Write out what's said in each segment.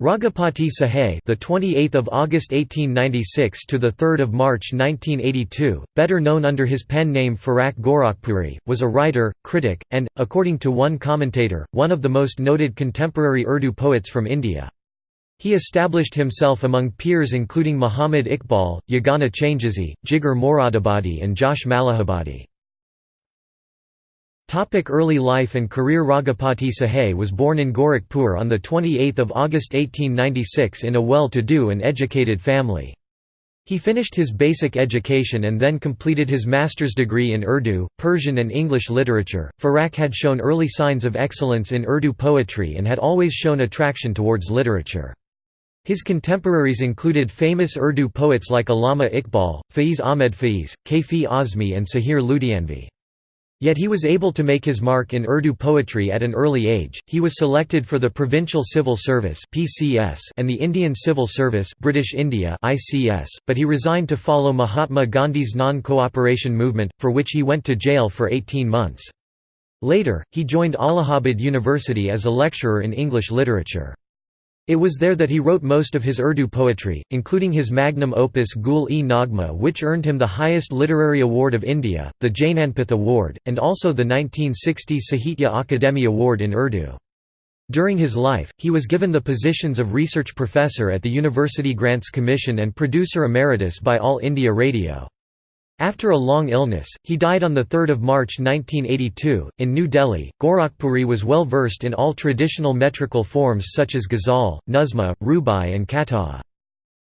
Raghupati Sahai, the 28th of August 1896 to the 3rd of March 1982, better known under his pen name Firaq Gorakhpuri, was a writer, critic, and according to one commentator, one of the most noted contemporary Urdu poets from India. He established himself among peers including Muhammad Iqbal, Yagana Changezi, Jigar Moradabadi and Josh Malihabadi. Topic early life and career Raghupati Sahai was born in Gorakhpur on 28 August 1896 in a well-to-do and educated family. He finished his basic education and then completed his master's degree in Urdu, Persian and English literature. Firaq had shown early signs of excellence in Urdu poetry and had always shown attraction towards literature. His contemporaries included famous Urdu poets like Allama Iqbal, Faiz Ahmed Faiz, Kaifi Azmi and Sahir Ludhianvi. Yet he was able to make his mark in Urdu poetry at an early age. He was selected for the Provincial Civil Service (PCS) and the Indian Civil Service (British India) (ICS), but he resigned to follow Mahatma Gandhi's non-cooperation movement, for which he went to jail for 18 months. Later, he joined Allahabad University as a lecturer in English literature. It was there that he wrote most of his Urdu poetry, including his magnum opus Gul-e-Naghma which earned him the highest literary award of India, the Jnanpith Award, and also the 1960 Sahitya Akademi Award in Urdu. During his life, he was given the positions of research professor at the University Grants Commission and producer emeritus by All India Radio. After a long illness, he died on 3 March 1982. In New Delhi, Gorakhpuri was well versed in all traditional metrical forms such as ghazal, nazma, rubai, and kata.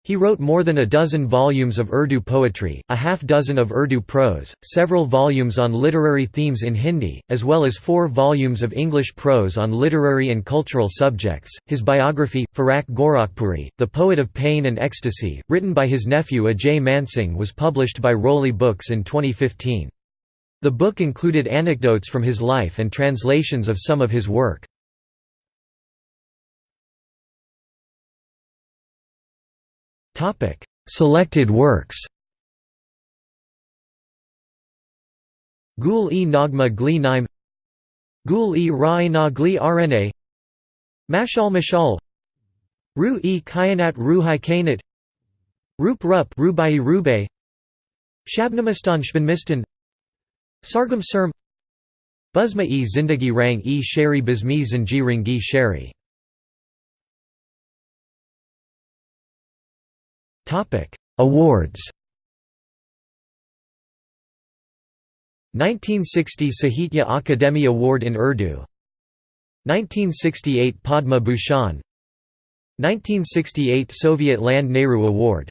He wrote more than a dozen volumes of Urdu poetry, a half dozen of Urdu prose, several volumes on literary themes in Hindi, as well as four volumes of English prose on literary and cultural subjects. His biography, Firaq Gorakhpuri, The Poet of Pain and Ecstasy, written by his nephew Ajay Mansingh, was published by Roli Books in 2015. The book included anecdotes from his life and translations of some of his work. Selected works Gul-e-Naghma Gli Naim Gul-e-Ra'ina Gli Rna Mashal Mashal Ru-e Kayanat Ruhai Kainat Rup Rup Rubai Rubay Shabnamistan Shbanmistan Sargam Serm Buzma-e Zindagi Rang e Shari Bizmi Zanji Ringi Shari Topic: Awards. 1960 Sahitya Akademi Award in Urdu 1968 Padma Bhushan 1968 Soviet Land Nehru Award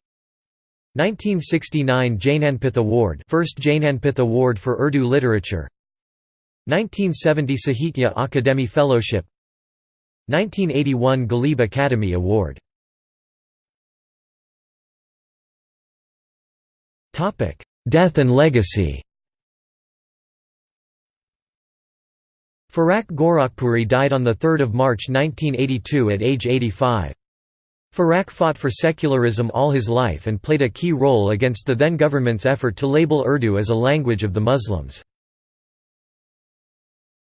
1969 Jnanpith Award first Jnanpith Award for Urdu literature 1970 Sahitya Akademi Fellowship 1981 Ghalib Academy Award Death and legacy Firaq Gorakhpuri died on 3 March 1982 at age 85. Farak fought for secularism all his life and played a key role against the then government's effort to label Urdu as a language of the Muslims.